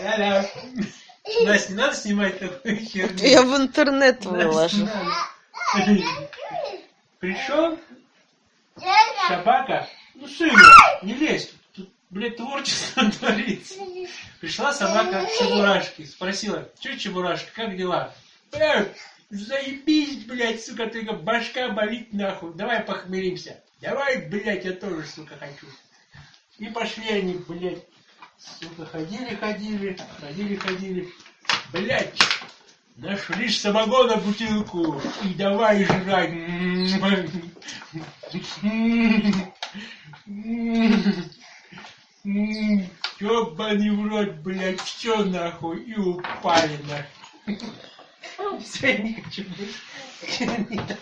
Ля-ля. Настя, не надо снимать такую херню. Я в интернет выложу. Пришел собака, ну сына, не лезь, тут, блядь, творчество творится. Пришла собака к Чебурашке, спросила, что Чебурашка, как дела? Э, заебись, блядь, сука, только башка болит нахуй, давай похмелимся. Давай, блядь, я тоже, сука, хочу. И пошли они, блядь, сука, ходили, ходили, ходили, ходили. Блядь, нашли самогона бутылку и давай жрать. Ёбаный в рот, блядь, все нахуй, и упали нахуй. Все, не хочу больше.